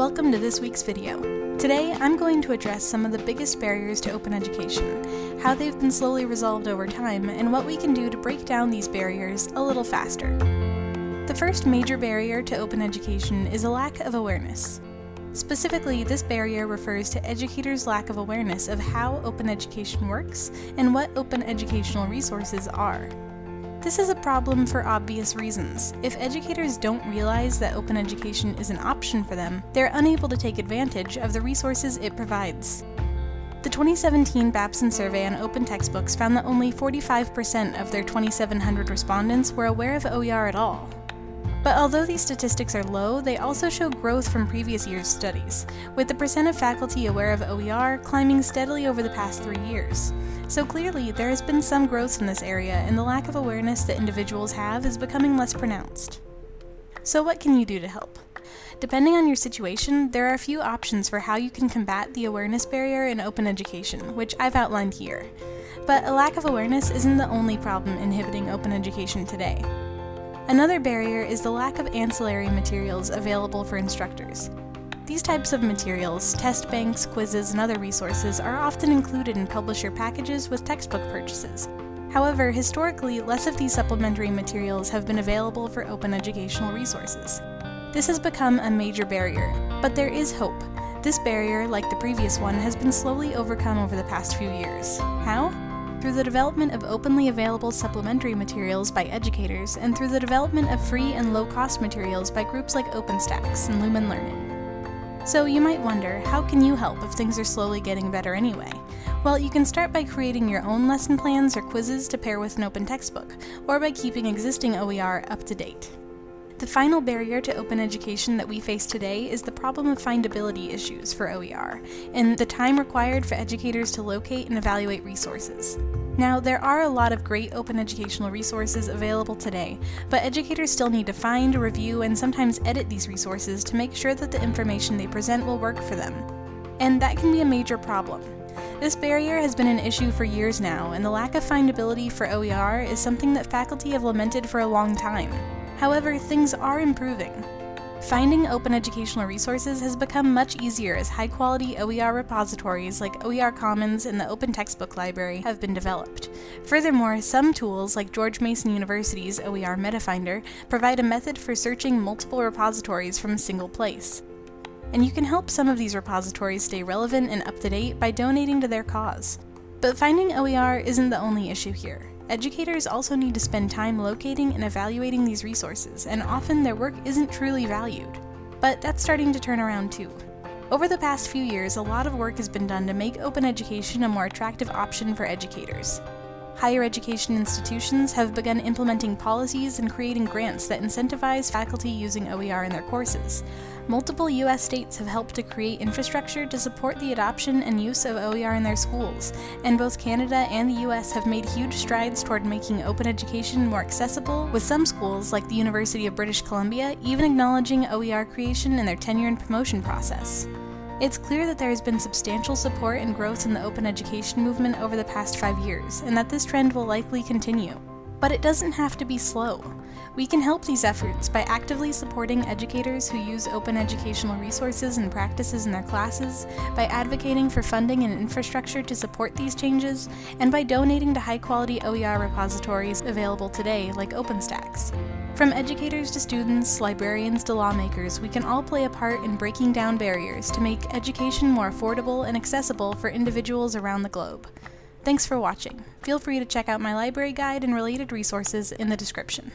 Welcome to this week's video. Today, I'm going to address some of the biggest barriers to open education, how they've been slowly resolved over time, and what we can do to break down these barriers a little faster. The first major barrier to open education is a lack of awareness. Specifically, this barrier refers to educators' lack of awareness of how open education works and what open educational resources are. This is a problem for obvious reasons. If educators don't realize that open education is an option for them, they're unable to take advantage of the resources it provides. The 2017 Babson survey on open textbooks found that only 45% of their 2,700 respondents were aware of OER at all. But although these statistics are low, they also show growth from previous year's studies, with the percent of faculty aware of OER climbing steadily over the past three years. So clearly, there has been some growth in this area, and the lack of awareness that individuals have is becoming less pronounced. So what can you do to help? Depending on your situation, there are a few options for how you can combat the awareness barrier in open education, which I've outlined here. But a lack of awareness isn't the only problem inhibiting open education today. Another barrier is the lack of ancillary materials available for instructors. These types of materials, test banks, quizzes, and other resources are often included in publisher packages with textbook purchases. However, historically, less of these supplementary materials have been available for open educational resources. This has become a major barrier, but there is hope. This barrier, like the previous one, has been slowly overcome over the past few years. How? Through the development of openly available supplementary materials by educators, and through the development of free and low-cost materials by groups like OpenStax and Lumen Learning. So you might wonder, how can you help if things are slowly getting better anyway? Well, you can start by creating your own lesson plans or quizzes to pair with an open textbook, or by keeping existing OER up to date. The final barrier to open education that we face today is the problem of findability issues for OER, and the time required for educators to locate and evaluate resources. Now, there are a lot of great open educational resources available today, but educators still need to find, review, and sometimes edit these resources to make sure that the information they present will work for them. And that can be a major problem. This barrier has been an issue for years now, and the lack of findability for OER is something that faculty have lamented for a long time. However, things are improving. Finding open educational resources has become much easier as high-quality OER repositories like OER Commons and the Open Textbook Library have been developed. Furthermore, some tools like George Mason University's OER MetaFinder provide a method for searching multiple repositories from a single place. And you can help some of these repositories stay relevant and up-to-date by donating to their cause. But finding OER isn't the only issue here. Educators also need to spend time locating and evaluating these resources, and often their work isn't truly valued. But that's starting to turn around too. Over the past few years, a lot of work has been done to make open education a more attractive option for educators. Higher education institutions have begun implementing policies and creating grants that incentivize faculty using OER in their courses. Multiple U.S. states have helped to create infrastructure to support the adoption and use of OER in their schools, and both Canada and the U.S. have made huge strides toward making open education more accessible, with some schools, like the University of British Columbia, even acknowledging OER creation in their tenure and promotion process. It's clear that there has been substantial support and growth in the open education movement over the past five years, and that this trend will likely continue. But it doesn't have to be slow. We can help these efforts by actively supporting educators who use open educational resources and practices in their classes, by advocating for funding and infrastructure to support these changes, and by donating to high-quality OER repositories available today like OpenStax. From educators to students, librarians to lawmakers, we can all play a part in breaking down barriers to make education more affordable and accessible for individuals around the globe. Thanks for watching. Feel free to check out my library guide and related resources in the description.